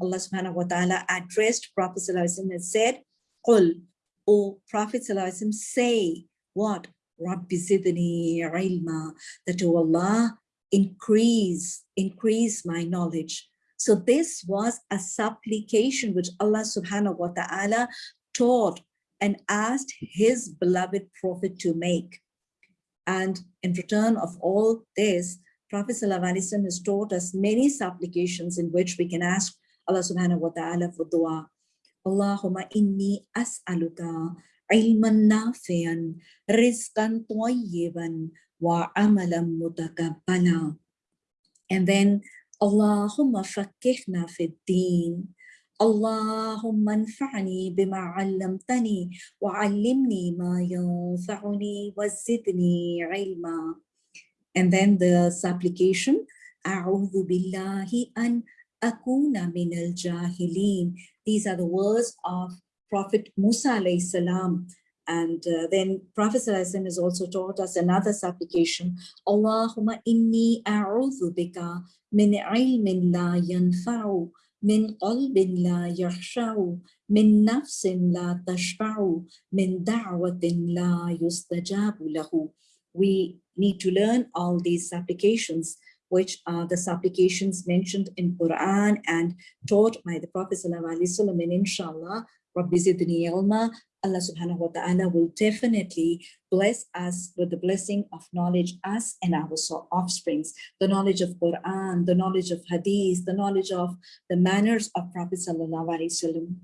Allah subhanahu wa ta'ala addressed Prophet and said, Qul, O Prophet say what? Rabbi Zidni ilma, that O Allah, increase, increase my knowledge. So this was a supplication which Allah subhanahu wa ta'ala taught and asked his beloved prophet to make. And in return of all this, Prophet ﷺ has taught us many supplications in which we can ask الله سبحانه وتعالى في الدعاء. اللهم إني أسألك علما نافعا رزقا طيبا وعملا متقبلا. And then اللهم فكهنا في الدين. اللهم انفعني بما علمتني وعلمني ما ينفعني وزدني علما. And then the supplication أعوذ بالله أن Akuna minal jahilin. These are the words of Prophet Musa alayhi salam. And uh, then Prophet has also taught us another supplication. Allahumma inni a'udhu bika min ilmin la yanfa'u, min qalbin la yakhsha'u, min nafsin la tashba'u, min da'watin la yustajabu lahu. We need to learn all these supplications which are the supplications mentioned in Quran and taught by the Prophet ﷺ and inshallah Rabbi Zidni Ilma Allah subhanahu wa ta'ala will definitely bless us with the blessing of knowledge, us and our offsprings, the knowledge of Quran, the knowledge of Hadith, the knowledge of the manners of Prophet sallallahu alaihi wasallam.